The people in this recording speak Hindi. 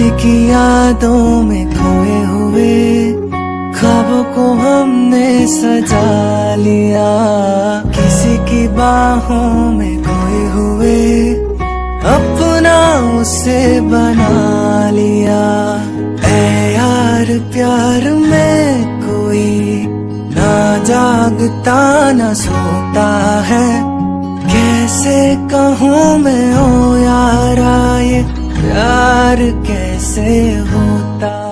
किसी की यादों में खोए हुए ख्वाबों को हमने सजा लिया। किसी की बाहों में खोए हुए अपना उसे बना लिया। ऐ यार प्यार में कोई ना जागता, ना सोता है। कैसे कहूँ मैं, ओ प्यार कैसे होता?